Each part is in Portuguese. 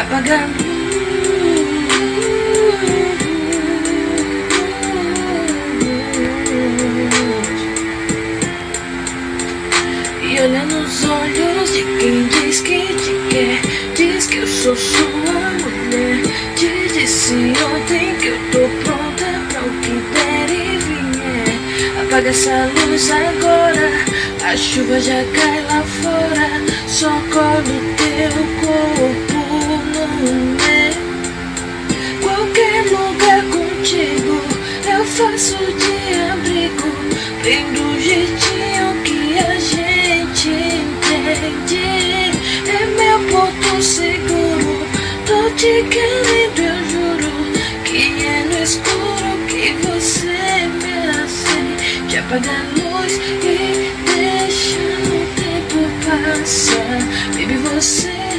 apaga a luz E olha nos olhos de quem diz que te quer Diz que eu sou sua mulher. Te disse ontem que eu tô pronta pra o que der e vier. Apaga essa luz agora A chuva já cai lá fora. Só colo teu corpo Qualquer lugar contigo Eu faço de abrigo Bem do jeitinho que a gente entende. É meu porto seguro Tô te querendo, eu juro Que é no escuro que você me acende. Apaga a luz e deixa o tempo passar. Baby, você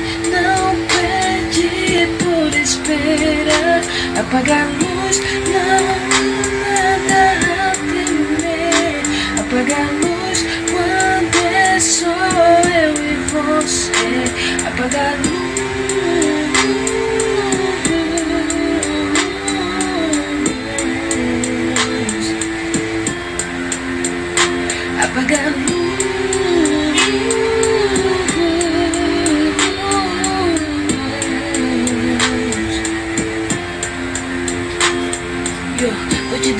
esperar Apaga a luz, não nada a temer. Apaga a luz quando é só eu e você. Apaga a luz Apaga a luz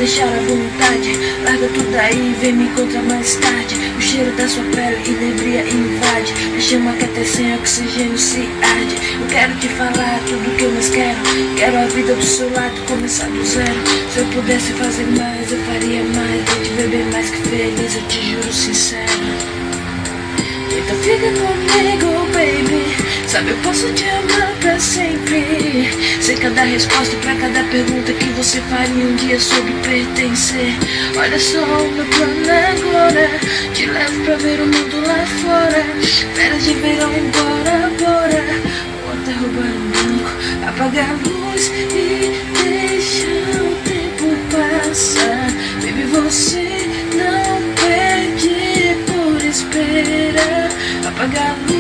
deixar à vontade. Larga tudo aí e vem me encontrar mais tarde. O cheiro da sua pele inebria e invade. Me chama que até sem oxigênio se arde. Eu quero te falar tudo que eu mais quero. Quero a vida do seu lado começar do zero. Se eu pudesse fazer mais, eu faria mais. Vou te ver bem mais que feliz, eu te juro sincero. Então fica comigo, baby Sabe, eu posso te amar pra sempre. Sei cada resposta pra cada pergunta que você faria um dia sobre pertencer. Olha só o meu plano agora Te levo pra ver o mundo lá fora. Férias de verão, embora, bora. Ou até roubar um banco Apaga a luz e deixa o tempo passar. Baby, você não perde por esperar. Apaga a luz,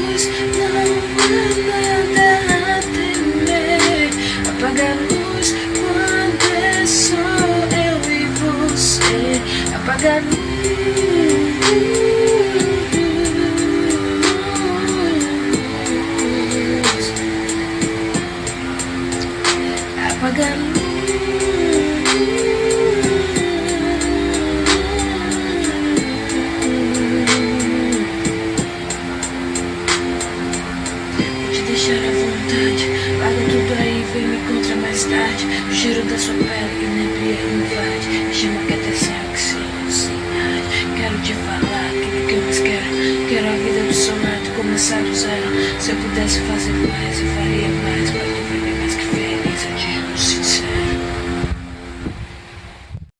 Larga tudo aí, vem me encontrar mais tarde. O cheiro da sua pele inebria e invade Falar tudo que eu mais quero Quero a vida do seu lado começar do zero Se eu pudesse fazer mais, eu faria mais